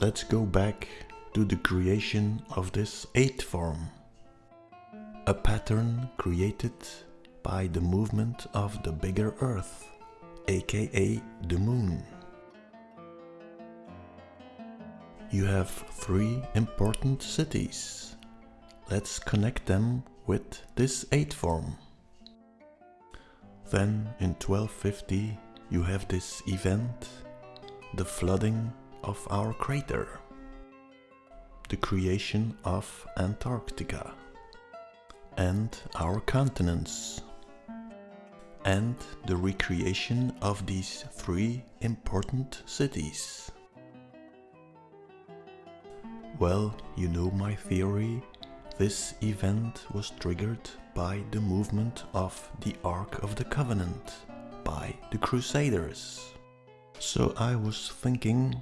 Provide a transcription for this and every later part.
let's go back to the creation of this 8 form. A pattern created by the movement of the bigger earth, aka the moon. You have three important cities. Let's connect them with this 8 form. Then in 1250 you have this event, the flooding of our crater, the creation of Antarctica, and our continents, and the recreation of these three important cities. Well, you know my theory. This event was triggered by the movement of the Ark of the Covenant by the Crusaders. So I was thinking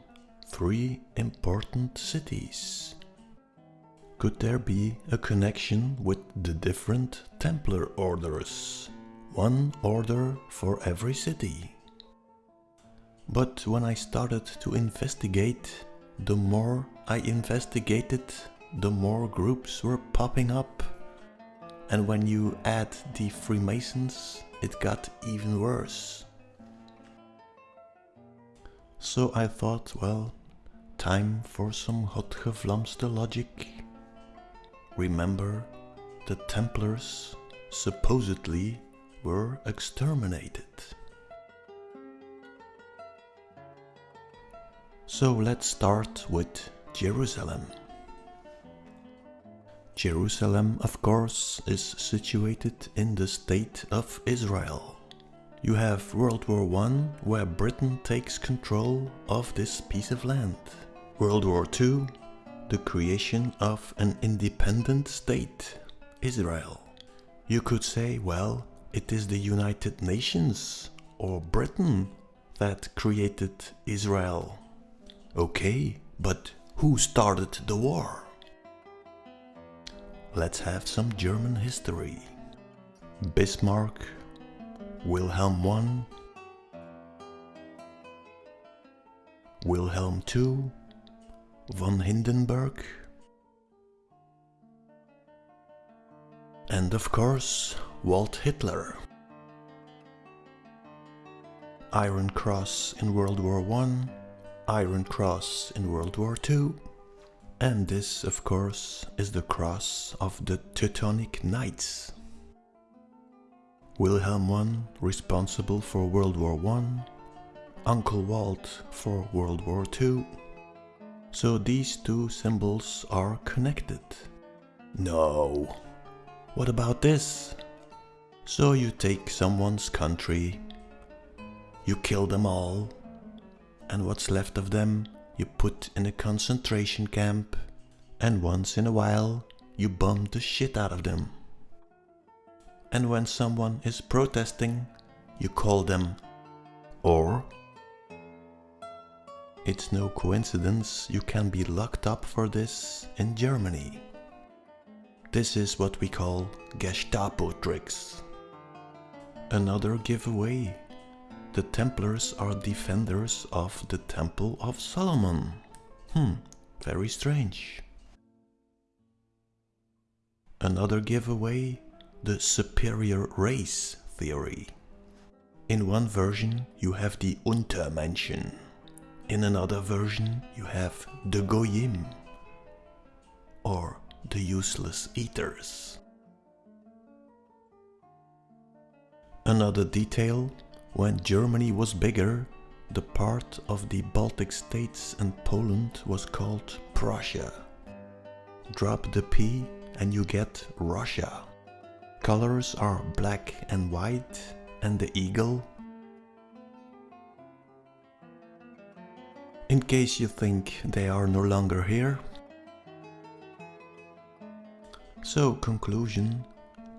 three important cities. Could there be a connection with the different Templar orders? One order for every city. But when I started to investigate, the more I investigated, the more groups were popping up. And when you add the Freemasons, it got even worse. So I thought, well, time for some hotgevlamste logic. Remember, the Templars supposedly were exterminated. So let's start with Jerusalem. Jerusalem, of course, is situated in the state of Israel. You have World War I, where Britain takes control of this piece of land. World War II, the creation of an independent state, Israel. You could say, well, it is the United Nations or Britain that created Israel. Okay, but who started the war? Let's have some German history. Bismarck, Wilhelm I, Wilhelm II, von Hindenburg, and of course Walt Hitler. Iron Cross in World War I, Iron Cross in World War II, and this, of course, is the cross of the Teutonic Knights. Wilhelm I responsible for World War I, Uncle Walt for World War II. So these two symbols are connected. No. What about this? So you take someone's country, you kill them all, and what's left of them you put in a concentration camp and once in a while you bomb the shit out of them. And when someone is protesting, you call them or it's no coincidence you can be locked up for this in Germany. This is what we call Gestapo tricks. Another giveaway the Templars are defenders of the Temple of Solomon. Hmm, very strange. Another giveaway, the superior race theory. In one version you have the Untermenschen. In another version you have the Goyim, or the useless eaters. Another detail when Germany was bigger, the part of the Baltic states and Poland was called Prussia. Drop the P and you get Russia. Colors are black and white and the eagle. In case you think they are no longer here. So conclusion,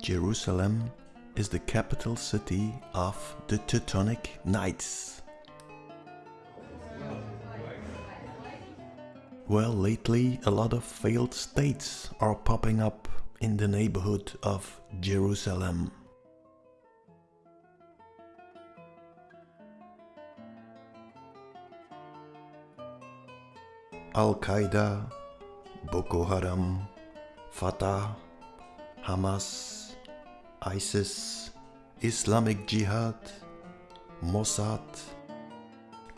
Jerusalem is the capital city of the Teutonic Knights. Well, lately a lot of failed states are popping up in the neighborhood of Jerusalem. Al-Qaeda, Boko Haram, Fatah, Hamas, ISIS, Islamic Jihad, Mossad,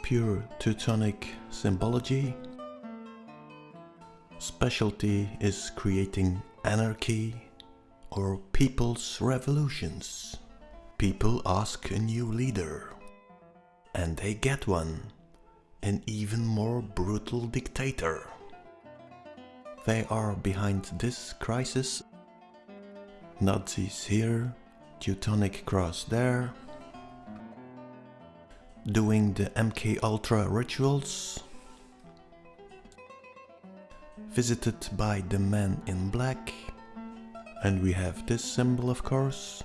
pure Teutonic symbology. Specialty is creating anarchy or people's revolutions. People ask a new leader and they get one, an even more brutal dictator. They are behind this crisis. Nazis here, Teutonic Cross there, doing the MK Ultra rituals, visited by the man in black, and we have this symbol of course,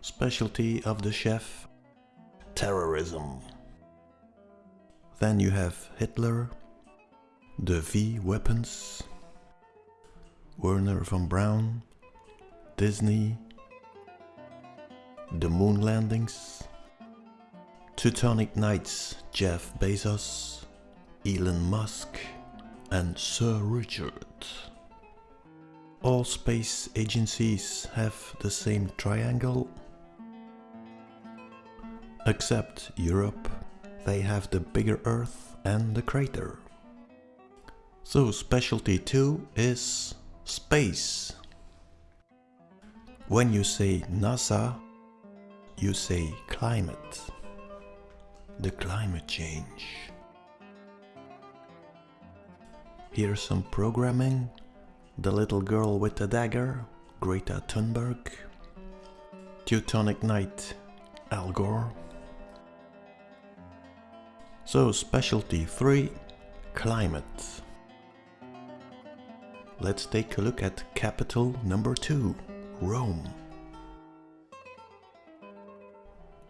specialty of the chef, terrorism. Then you have Hitler, the V weapons, Wernher von Braun, Disney, the moon landings, Teutonic Knights Jeff Bezos, Elon Musk and Sir Richard. All space agencies have the same triangle, except Europe, they have the bigger Earth and the crater. So specialty 2 is space. When you say NASA, you say climate. The climate change. Here's some programming. The little girl with the dagger, Greta Thunberg. Teutonic Knight, Al Gore. So specialty 3, climate. Let's take a look at capital number 2, Rome.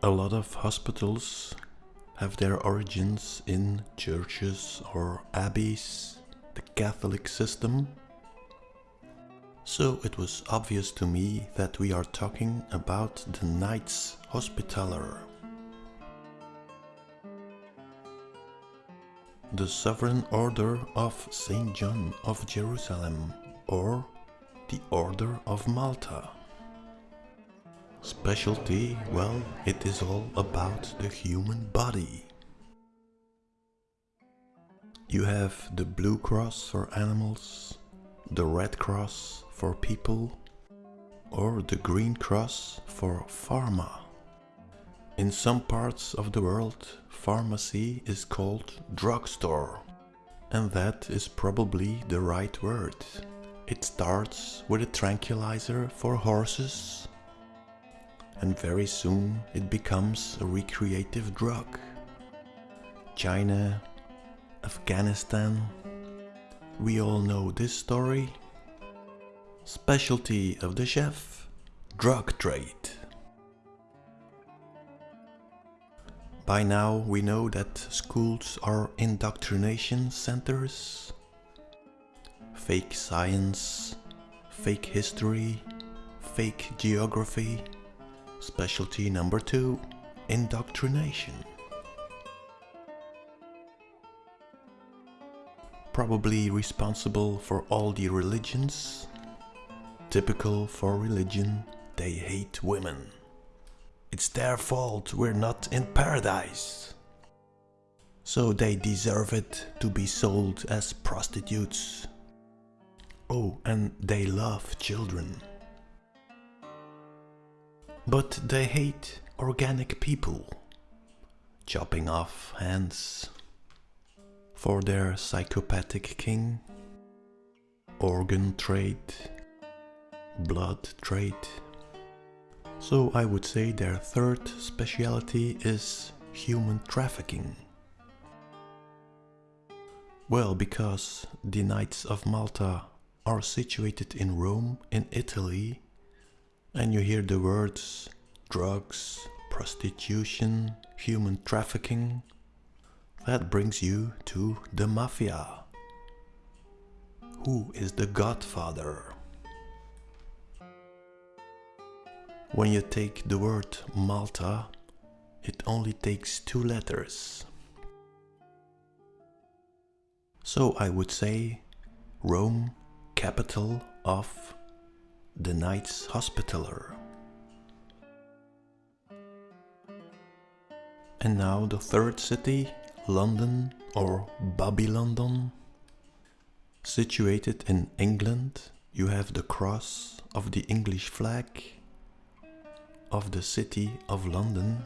A lot of hospitals have their origins in churches or abbeys, the Catholic system. So it was obvious to me that we are talking about the Knights Hospitaller. The Sovereign Order of St. John of Jerusalem or the Order of Malta. Specialty, well, it is all about the human body. You have the blue cross for animals, the red cross for people, or the green cross for pharma. In some parts of the world, pharmacy is called drugstore. And that is probably the right word. It starts with a tranquilizer for horses and very soon it becomes a recreative drug. China, Afghanistan, we all know this story. Specialty of the chef, drug trade. By now we know that schools are indoctrination centers. Fake science, fake history, fake geography, Specialty number two, indoctrination. Probably responsible for all the religions. Typical for religion, they hate women. It's their fault we're not in paradise. So they deserve it to be sold as prostitutes. Oh, and they love children. But they hate organic people, chopping off hands for their psychopathic king, organ trade, blood trade. So I would say their third speciality is human trafficking. Well, because the Knights of Malta are situated in Rome, in Italy, and you hear the words drugs, prostitution, human trafficking, that brings you to the mafia. Who is the godfather? When you take the word Malta, it only takes two letters. So I would say Rome, capital of the Knights Hospitaller. And now the third city, London or Babylon. Situated in England, you have the cross of the English flag of the city of London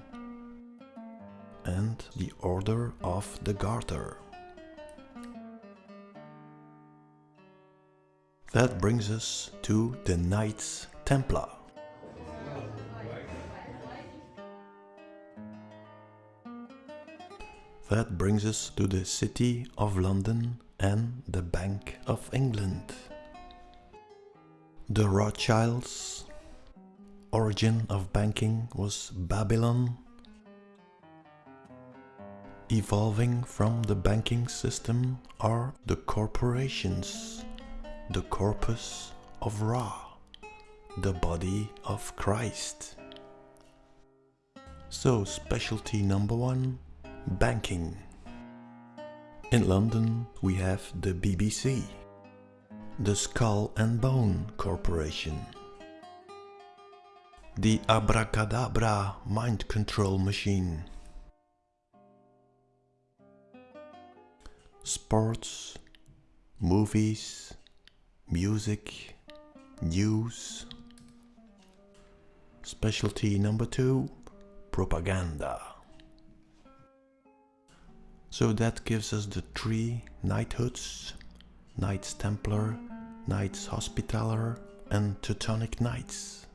and the Order of the Garter. That brings us to the Knights Templar. That brings us to the City of London and the Bank of England. The Rothschilds' origin of banking was Babylon Evolving from the banking system are the corporations, the corpus of Ra, the body of Christ. So, specialty number one banking. In London, we have the BBC, the Skull and Bone Corporation, the Abracadabra mind control machine. sports, movies, music, news. Specialty number two, propaganda. So that gives us the three knighthoods, Knights Templar, Knights Hospitaller and Teutonic Knights.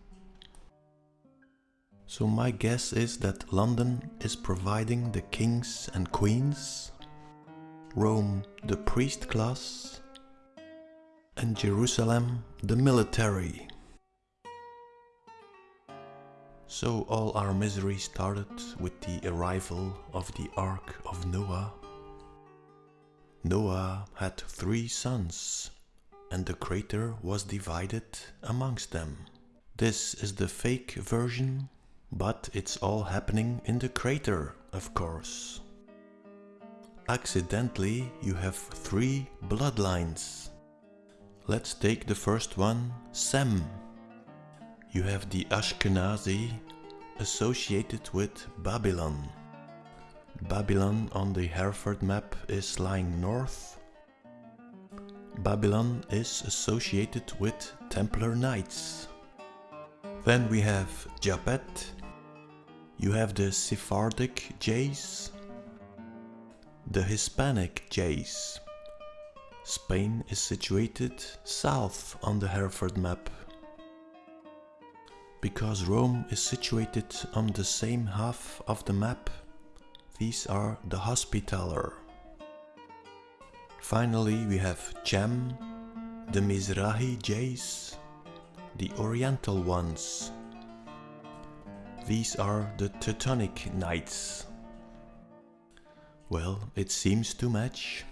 So my guess is that London is providing the kings and queens Rome the priest class, and Jerusalem the military. So all our misery started with the arrival of the Ark of Noah. Noah had three sons, and the crater was divided amongst them. This is the fake version, but it's all happening in the crater, of course accidentally you have three bloodlines. Let's take the first one, Sem. You have the Ashkenazi associated with Babylon. Babylon on the Hereford map is lying north. Babylon is associated with Templar Knights. Then we have Japhet. You have the Sephardic Jays the Hispanic jays. Spain is situated south on the Hereford map. Because Rome is situated on the same half of the map, these are the Hospitaller. Finally we have Cham, the Mizrahi Jays, the Oriental ones. These are the Teutonic Knights. Well, it seems too much.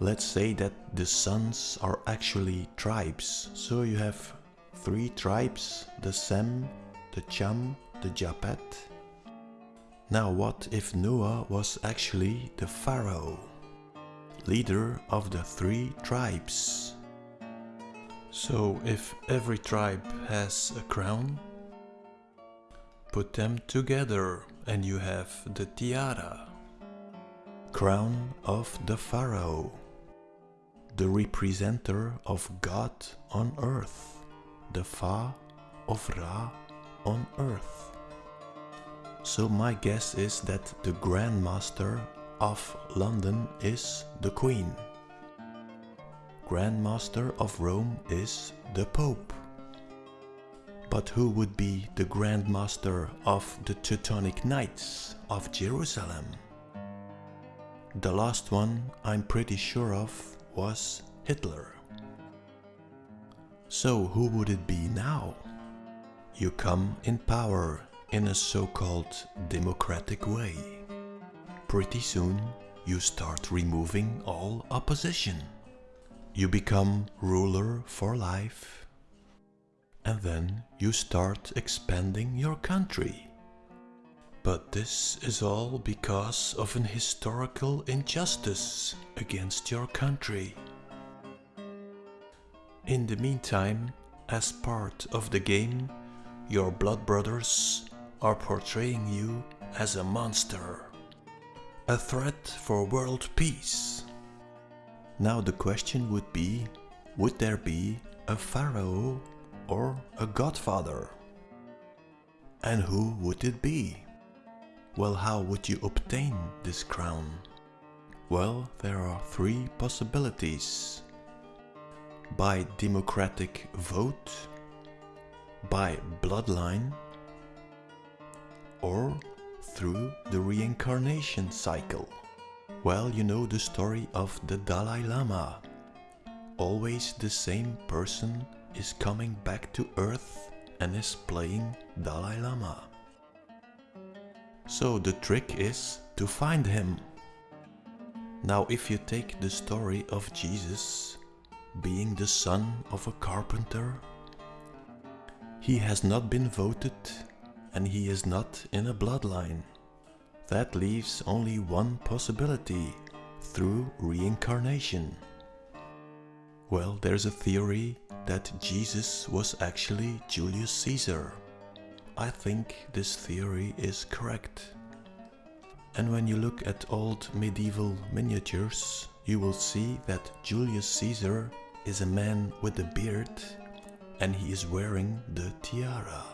Let's say that the sons are actually tribes. So you have three tribes, the Sem, the Cham, the Japet. Now what if Noah was actually the Pharaoh, leader of the three tribes? So if every tribe has a crown, put them together and you have the tiara, crown of the pharaoh, the representer of God on earth, the Fa of Ra on earth. So my guess is that the Grand Master of London is the Queen. Grand Master of Rome is the Pope. But who would be the Grand Master of the Teutonic Knights of Jerusalem? The last one I'm pretty sure of was Hitler. So who would it be now? You come in power in a so-called democratic way. Pretty soon you start removing all opposition. You become ruler for life and then you start expanding your country. But this is all because of an historical injustice against your country. In the meantime, as part of the game, your blood brothers are portraying you as a monster. A threat for world peace. Now the question would be, would there be a pharaoh or a godfather? And who would it be? Well, how would you obtain this crown? Well, there are three possibilities. By democratic vote, by bloodline, or through the reincarnation cycle. Well, you know the story of the Dalai Lama. Always the same person is coming back to earth and is playing Dalai Lama. So the trick is to find him. Now if you take the story of Jesus being the son of a carpenter, he has not been voted and he is not in a bloodline. That leaves only one possibility, through reincarnation. Well, there's a theory that Jesus was actually Julius Caesar. I think this theory is correct. And when you look at old medieval miniatures, you will see that Julius Caesar is a man with a beard and he is wearing the tiara.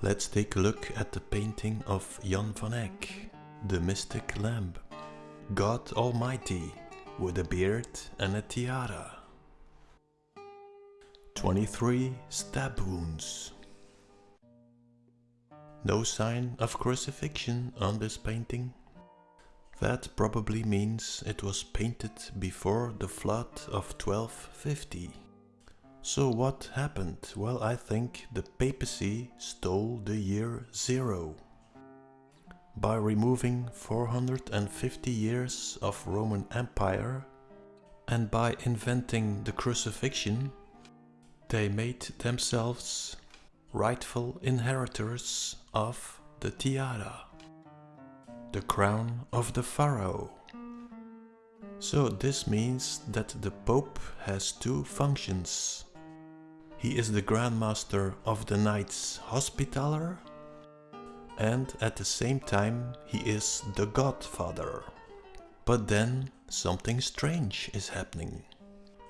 Let's take a look at the painting of Jan van Eyck, the mystic lamb. God Almighty with a beard and a tiara. 23 stab wounds. No sign of crucifixion on this painting. That probably means it was painted before the flood of 1250. So what happened? Well, I think the papacy stole the year zero. By removing 450 years of Roman Empire and by inventing the crucifixion, they made themselves rightful inheritors of the tiara, the crown of the pharaoh. So this means that the Pope has two functions. He is the Grand Master of the Knights Hospitaller and at the same time he is the Godfather. But then something strange is happening.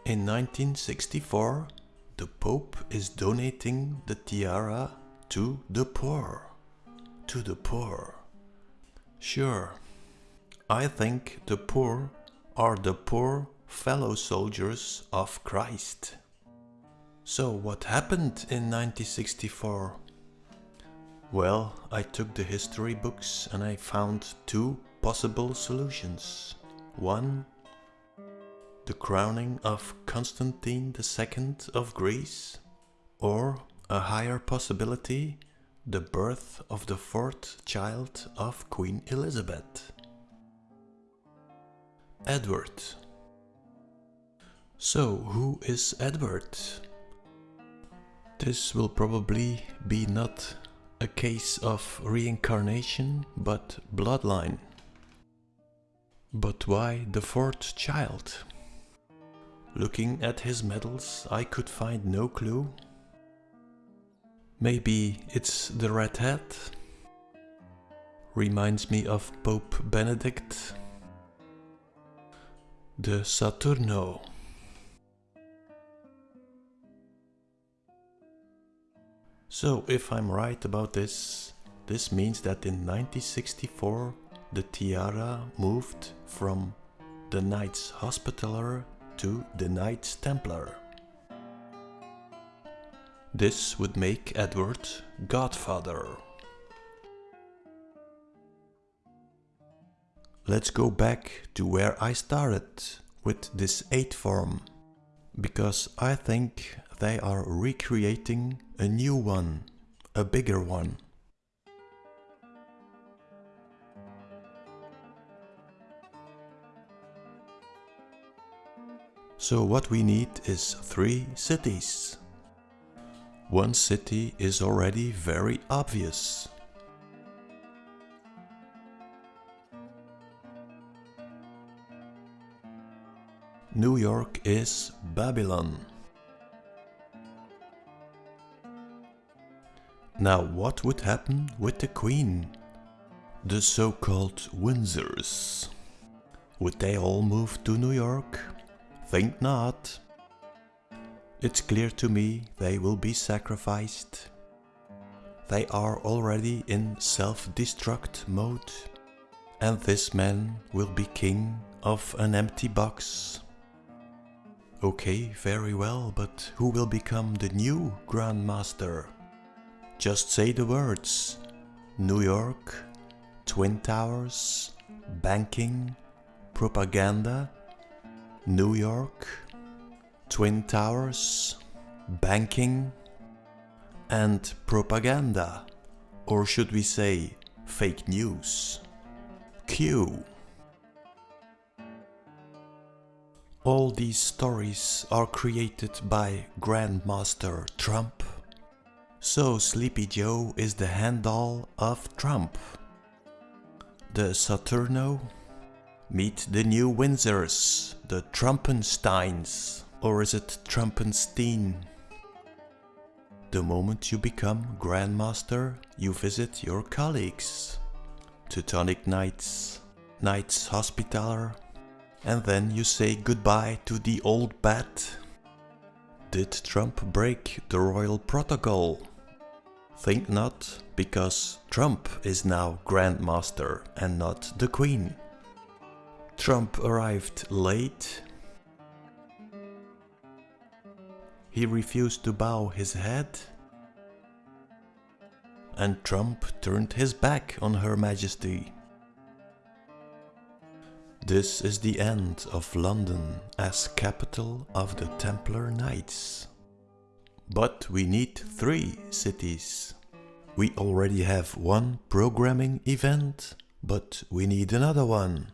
In 1964 the Pope is donating the tiara to the poor. To the poor. Sure, I think the poor are the poor fellow soldiers of Christ. So what happened in 1964? Well, I took the history books and I found two possible solutions. One the crowning of Constantine II of Greece, or a higher possibility, the birth of the fourth child of Queen Elizabeth. Edward. So, who is Edward? This will probably be not a case of reincarnation, but bloodline. But why the fourth child? Looking at his medals, I could find no clue. Maybe it's the red hat? Reminds me of Pope Benedict. The Saturno. So if I'm right about this, this means that in 1964 the tiara moved from the Knights Hospitaller to the Knights Templar. This would make Edward Godfather. Let's go back to where I started with this 8 form, because I think they are recreating a new one, a bigger one. So what we need is three cities. One city is already very obvious. New York is Babylon. Now what would happen with the Queen? The so-called Windsors. Would they all move to New York? Think not. It's clear to me they will be sacrificed. They are already in self-destruct mode. And this man will be king of an empty box. Okay, very well, but who will become the new Grandmaster? Just say the words. New York, Twin Towers, banking, propaganda, New York, Twin Towers, banking, and propaganda. Or should we say fake news? Q. All these stories are created by Grandmaster Trump. So Sleepy Joe is the handle of Trump. The Saturno? Meet the new Windsors, the Trumpensteins. Or is it Trumpenstein? The moment you become Grandmaster, you visit your colleagues. Teutonic Knights, Knights Hospitaller, and then you say goodbye to the old bat. Did Trump break the royal protocol? Think not, because Trump is now Grandmaster and not the Queen. Trump arrived late. He refused to bow his head. And Trump turned his back on Her Majesty. This is the end of London as capital of the Templar Knights. But we need three cities. We already have one programming event, but we need another one.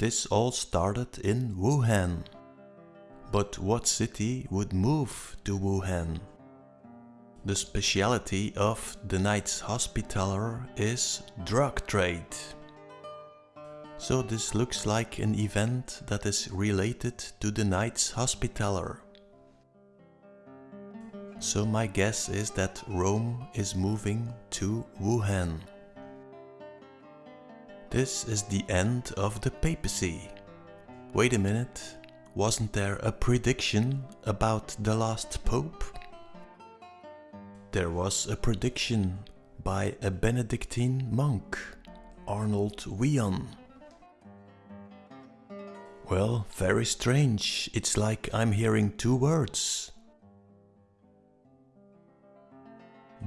This all started in Wuhan. But what city would move to Wuhan? The speciality of the Knights Hospitaller is drug trade. So this looks like an event that is related to the Knights Hospitaller. So my guess is that Rome is moving to Wuhan. This is the end of the papacy. Wait a minute, wasn't there a prediction about the last pope? There was a prediction by a Benedictine monk, Arnold Wion. Well, very strange. It's like I'm hearing two words.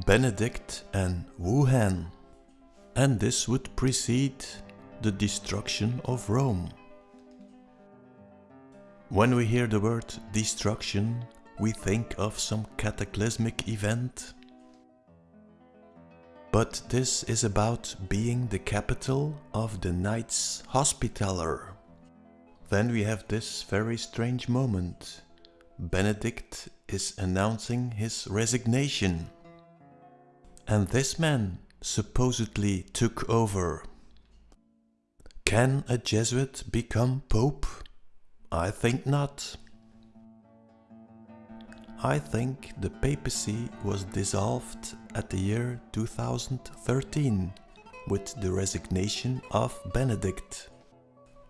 Benedict and Wuhan. And this would precede the destruction of Rome. When we hear the word destruction, we think of some cataclysmic event. But this is about being the capital of the Knights Hospitaller. Then we have this very strange moment. Benedict is announcing his resignation. And this man supposedly took over. Can a Jesuit become Pope? I think not. I think the papacy was dissolved at the year 2013 with the resignation of Benedict.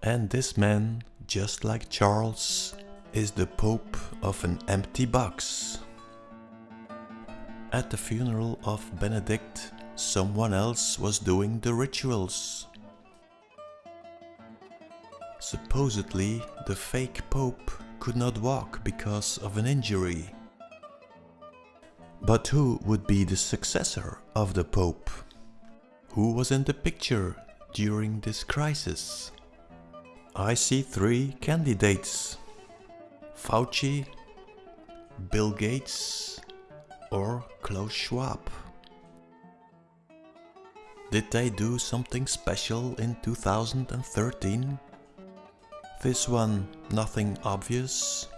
And this man just like Charles, is the Pope of an empty box. At the funeral of Benedict, someone else was doing the rituals. Supposedly, the fake Pope could not walk because of an injury. But who would be the successor of the Pope? Who was in the picture during this crisis? I see three candidates. Fauci, Bill Gates or Klaus Schwab. Did they do something special in 2013? This one, nothing obvious.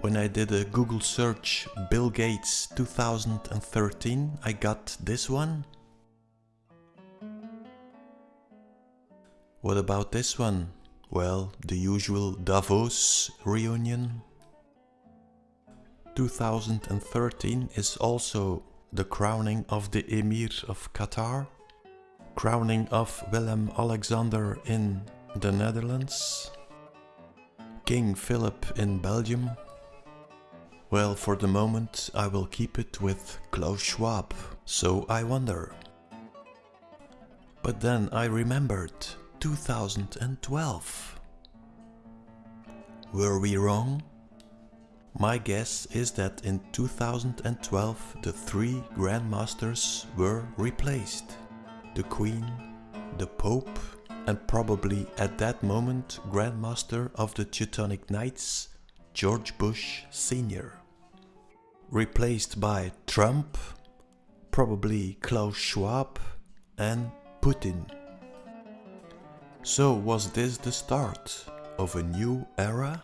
When I did a Google search Bill Gates 2013, I got this one. What about this one? Well, the usual Davos reunion. 2013 is also the crowning of the Emir of Qatar, crowning of Willem Alexander in the Netherlands, King Philip in Belgium. Well, for the moment I will keep it with Klaus Schwab, so I wonder. But then I remembered 2012. Were we wrong? My guess is that in 2012 the three Grandmasters were replaced. The Queen, the Pope and probably at that moment Grandmaster of the Teutonic Knights, George Bush Sr. Replaced by Trump, probably Klaus Schwab and Putin. So was this the start of a new era?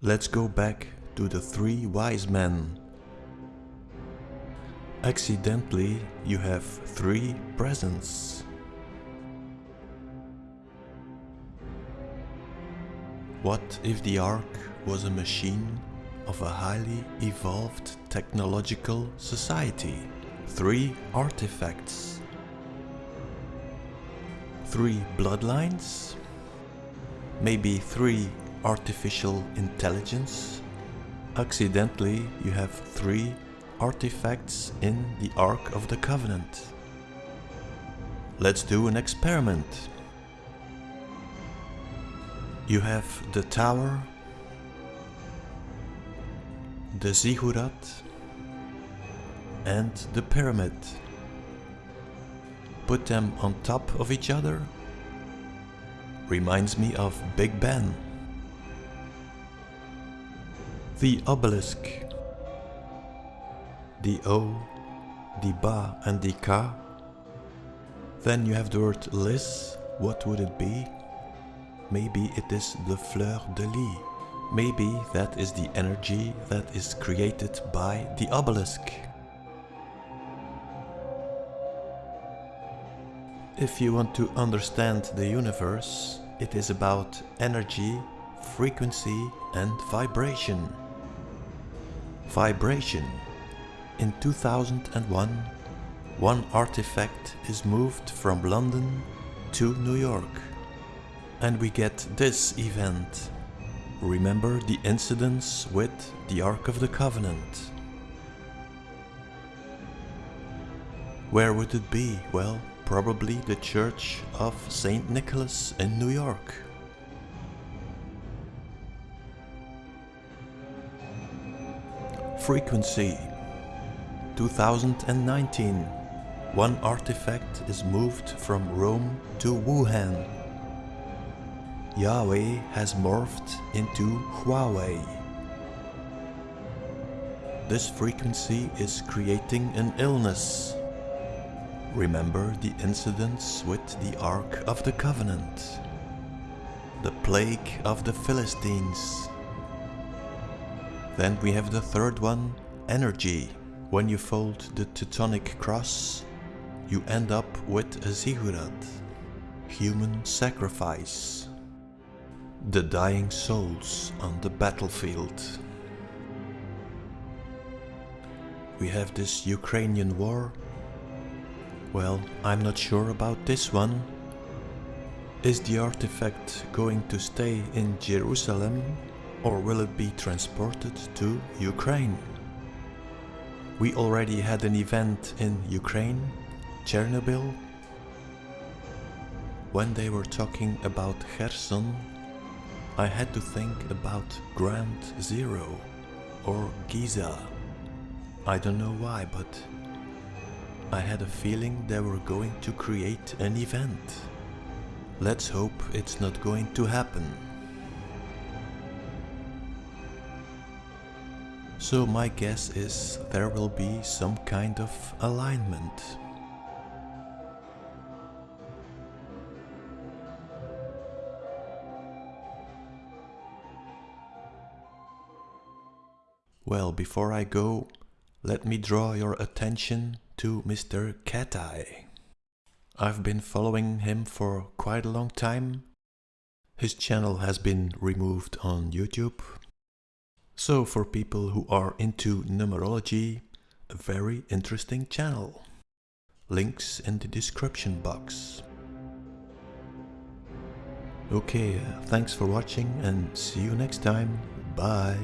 Let's go back to the three wise men. Accidentally, you have three presents. What if the Ark was a machine of a highly evolved technological society? Three artifacts. Three bloodlines? Maybe three artificial intelligence. Accidentally, you have three artifacts in the Ark of the Covenant. Let's do an experiment. You have the tower, the ziggurat and the pyramid. Put them on top of each other. Reminds me of Big Ben. The obelisk. The O, the Ba and the Ka. Then you have the word lis. What would it be? Maybe it is the fleur de lis. Maybe that is the energy that is created by the obelisk. If you want to understand the universe, it is about energy, frequency and vibration. Vibration. In 2001, one artifact is moved from London to New York. And we get this event. Remember the incidents with the Ark of the Covenant. Where would it be? Well, probably the Church of St. Nicholas in New York. Frequency 2019 One artifact is moved from Rome to Wuhan. Yahweh has morphed into Huawei. This frequency is creating an illness. Remember the incidents with the Ark of the Covenant. The plague of the Philistines. Then we have the third one, energy. When you fold the Teutonic cross, you end up with a ziggurat, human sacrifice. The dying souls on the battlefield. We have this Ukrainian war. Well, I'm not sure about this one. Is the artifact going to stay in Jerusalem or will it be transported to Ukraine? We already had an event in Ukraine, Chernobyl. When they were talking about Kherson, I had to think about Ground Zero or Giza. I don't know why, but I had a feeling they were going to create an event. Let's hope it's not going to happen. So my guess is there will be some kind of alignment. Well, before I go, let me draw your attention to Mr. Cat Eye. I've been following him for quite a long time. His channel has been removed on YouTube. So for people who are into numerology, a very interesting channel. Links in the description box. Okay, uh, thanks for watching and see you next time. Bye.